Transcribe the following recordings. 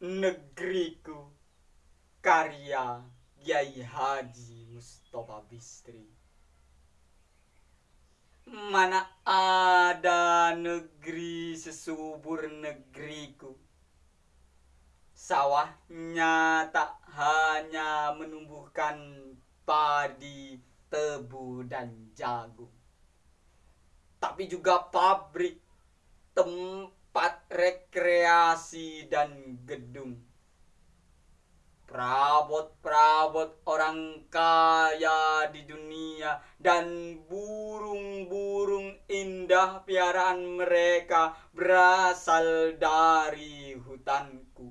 negeriku. Karya Kiai Haji Mustafa Bistri. Mana ada negeri sesubur negeriku? Sawahnya tak hanya menumbuhkan padi, tebu, dan jagung tapi juga pabrik, tempat rekreasi dan gedung perabot-perabot orang kaya di dunia dan burung-burung indah piaraan mereka berasal dari hutanku.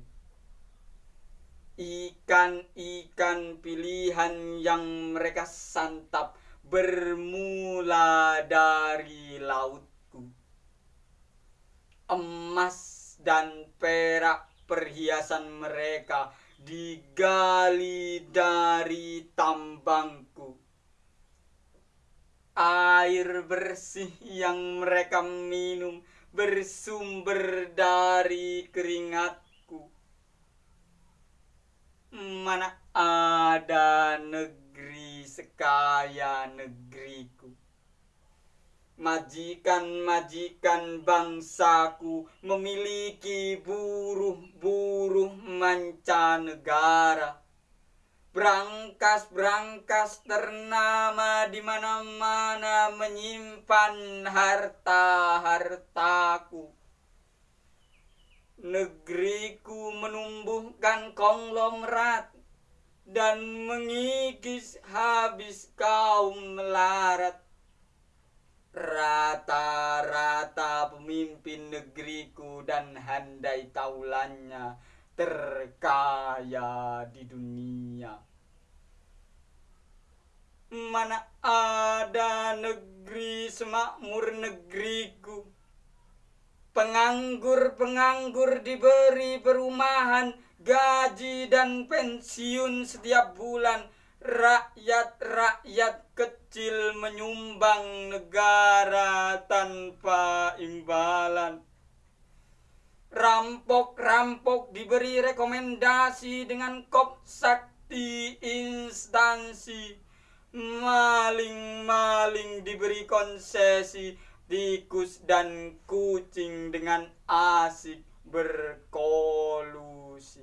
Ikan-ikan pilihan yang mereka santap bermula dari lautku. Emas dan perak perhiasan mereka digali dari tambangku. Air bersih yang mereka minum bersumber dari keringatku. Mana ada negeri sekaya negeriku majikan-majikan bangsaku memiliki buruh-buruh mancanegara. Berangkas-berangkas ternama di mana-mana menyimpan harta-hartaku. Negeriku menumbuhkan konglomerat dan mengikis habis kaum melarat Rata-rata pemimpin negeriku dan handai taulannya terkaya di dunia. Mana ada negeri semakmur negeriku. Penganggur-penganggur diberi perumahan, gaji dan pensiun setiap bulan rakyat-rakyat kecil menyumbang negara tanpa imbalan. Rampok-rampok diberi rekomendasi dengan kop sakti instansi. Maling-maling diberi konsesi tikus dan kucing dengan asik berkolusi.